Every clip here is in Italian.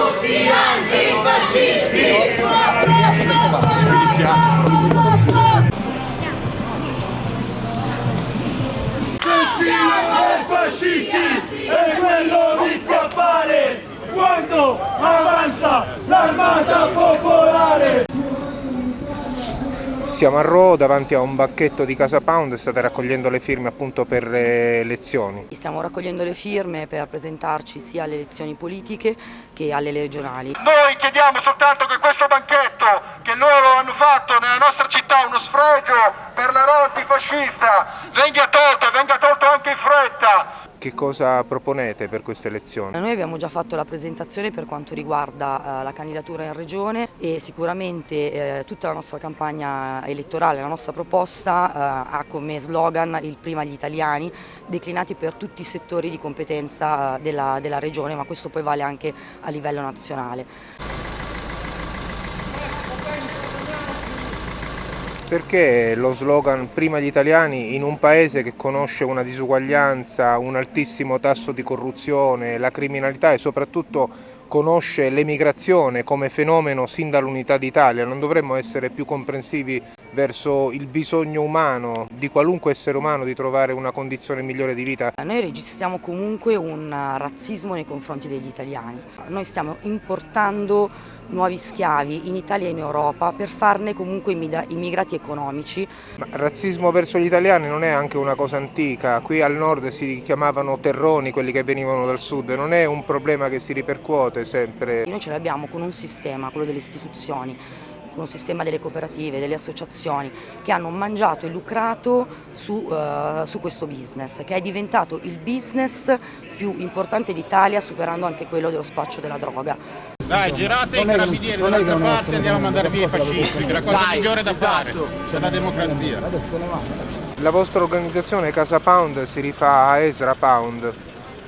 tutti antifascisti! Mi dispiace. fascisti è quello di scappare quando avanza l'armata Siamo a Ro davanti a un banchetto di Casa Pound, state raccogliendo le firme appunto per le elezioni. Stiamo raccogliendo le firme per presentarci sia alle elezioni politiche che alle regionali. Noi chiediamo soltanto che questo banchetto che loro hanno fatto nella nostra città, uno sfregio per la Ro antifascista, venga tolto, venga tolto anche in fretta. Che cosa proponete per queste elezioni? Noi abbiamo già fatto la presentazione per quanto riguarda eh, la candidatura in regione e sicuramente eh, tutta la nostra campagna elettorale, la nostra proposta eh, ha come slogan il prima gli italiani, declinati per tutti i settori di competenza della, della regione, ma questo poi vale anche a livello nazionale. Perché lo slogan prima gli italiani in un paese che conosce una disuguaglianza, un altissimo tasso di corruzione, la criminalità e soprattutto conosce l'emigrazione come fenomeno sin dall'unità d'Italia, non dovremmo essere più comprensivi verso il bisogno umano di qualunque essere umano di trovare una condizione migliore di vita? Noi registriamo comunque un razzismo nei confronti degli italiani, noi stiamo importando nuovi schiavi in Italia e in Europa per farne comunque immigrati economici. Ma razzismo verso gli italiani non è anche una cosa antica, qui al nord si chiamavano terroni quelli che venivano dal sud, non è un problema che si ripercuote sempre. Noi ce l'abbiamo con un sistema, quello delle istituzioni, con un sistema delle cooperative, delle associazioni che hanno mangiato e lucrato su, uh, su questo business, che è diventato il business più importante d'Italia superando anche quello dello spaccio della droga. Dai, girate i carabinieri dall'altra parte e andiamo a mandare via i fascisti, che è la cosa Vai, migliore da esatto. fare per la democrazia. La vostra organizzazione Casa Pound si rifà a Ezra Pound,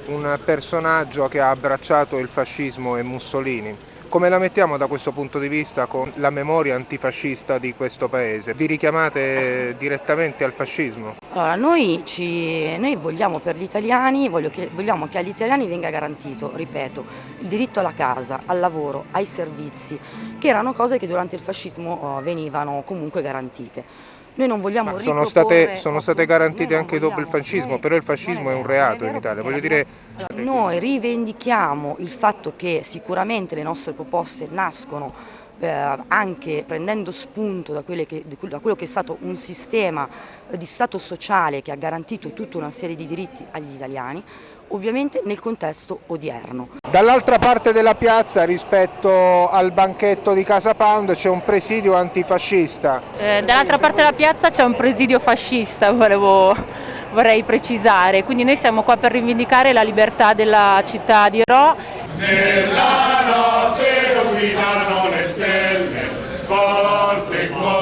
un personaggio che ha abbracciato il fascismo e Mussolini. Come la mettiamo da questo punto di vista con la memoria antifascista di questo paese? Vi richiamate direttamente al fascismo? Allora, noi, ci, noi vogliamo per gli italiani, che, vogliamo che agli italiani venga garantito, ripeto, il diritto alla casa, al lavoro, ai servizi, che erano cose che durante il fascismo oh, venivano comunque garantite. Noi non vogliamo sono state, sono state garantite anche dopo il fascismo, però il fascismo è un reato in Italia. Voglio dire... Noi rivendichiamo il fatto che sicuramente le nostre proposte nascono eh, anche prendendo spunto da, che, da, quello che è stato un sistema di Stato sociale che ha garantito tutta una serie di diritti agli italiani, ovviamente nel contesto odierno. Dall'altra parte della piazza rispetto al banchetto di Casa Pound c'è un presidio antifascista. Eh, Dall'altra parte della piazza c'è un presidio fascista, volevo, vorrei precisare, quindi noi siamo qua per rivendicare la libertà della città di Ro. Nella notte illuminano le stelle, forte il cuore,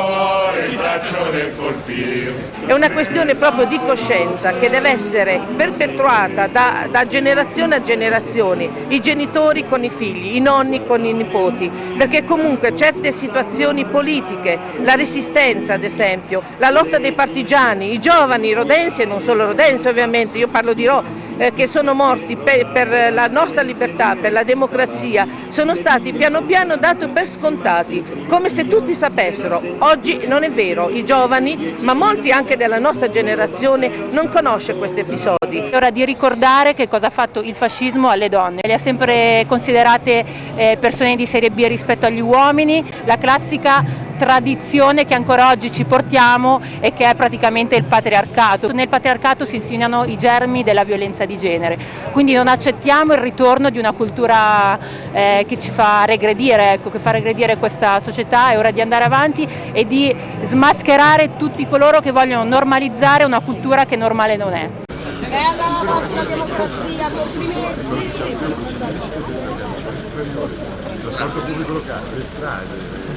È una questione proprio di coscienza che deve essere perpetuata da, da, generazione a generazione, i genitori con i figli, i nonni con i nipoti, perché comunque certe situazioni politiche, la resistenza ad esempio, la lotta dei partigiani, i giovani rodensi e non solo rodensi ovviamente, io parlo di Ro, che sono morti per, per, la nostra libertà, per la democrazia, sono stati piano piano dati per scontati, come se tutti sapessero. Oggi non è vero, i giovani, ma molti anche della nostra generazione non conosce questi episodi. È ora di ricordare che cosa ha fatto il fascismo alle donne, le ha sempre considerate eh, persone di serie B rispetto agli uomini, la classica tradizione che ancora oggi ci portiamo e che è praticamente il patriarcato. Nel patriarcato si insinuano i germi della violenza di genere, quindi non accettiamo il ritorno di una cultura eh, che ci fa regredire, ecco, che fa regredire questa società, è ora di andare avanti e di smascherare tutti coloro che vogliono normalizzare una cultura che normale non è. Bella la vostra democrazia, complimenti! Trasporto pubblico locale, le strade.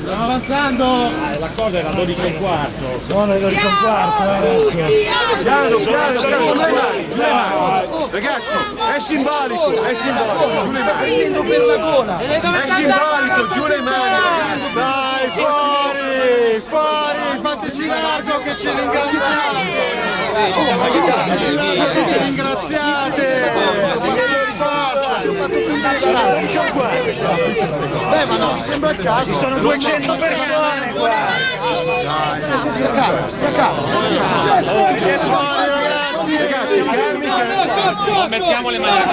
Stiamo avanzando! Ah, la cosa era 12 e un quarto. Sono le 12 e un quarto, eh, Piano, piano, piano, Ragazzi, è simbolico, è simbolico. Sta prendendo per la gola. È simbolico, giù le mani. Dai, fuori! Fuori, fateci largo che ci ringraziate! Che ci ringraziate! Beh ma no, mi sembra il caso! Ci sono 200 persone qua! Stia calmo, stia calmo! Ragazzi, calmi, calmi! Mettiamo le mani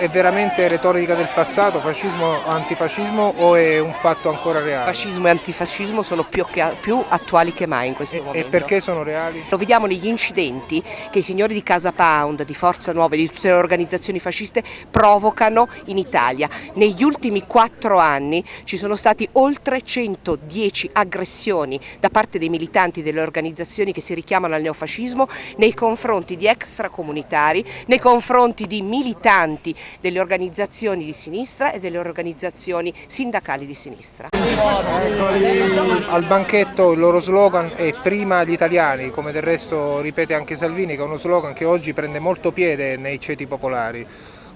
È veramente retorica del passato, fascismo, antifascismo o è un fatto ancora reale? Fascismo e antifascismo sono più, più attuali che mai in questo E momento. perché sono reali? Lo vediamo negli incidenti che i signori di Casa Pound, di Forza Nuova e di tutte le organizzazioni fasciste provocano in Italia. Negli ultimi quattro anni ci sono stati oltre 110 aggressioni da parte dei militanti delle organizzazioni che si richiamano al neofascismo nei confronti di extracomunitari, nei confronti di militanti delle organizzazioni di sinistra e delle organizzazioni sindacali di sinistra. Al banchetto il loro slogan è prima gli italiani, come del resto ripete anche Salvini, che è uno slogan che oggi prende molto piede nei ceti popolari.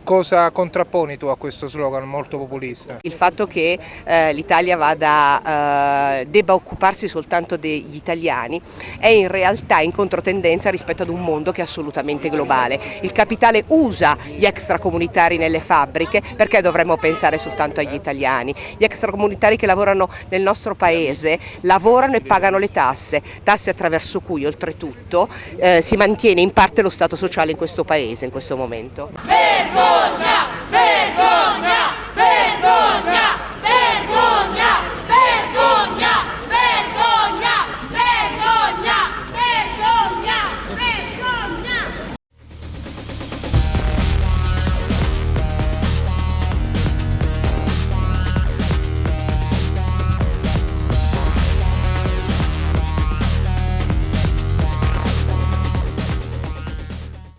Cosa contrapponi tu a questo slogan molto populista? Il fatto che eh, l'Italia vada, eh, debba occuparsi soltanto degli italiani è in realtà in controtendenza rispetto ad un mondo che è assolutamente globale. Il capitale usa gli extracomunitari nelle fabbriche perché dovremmo pensare soltanto agli italiani. Gli extracomunitari che lavorano nel nostro paese lavorano e pagano le tasse, tasse attraverso cui oltretutto eh, si mantiene in parte lo Stato sociale in questo paese in questo momento. Vergogna! Good now!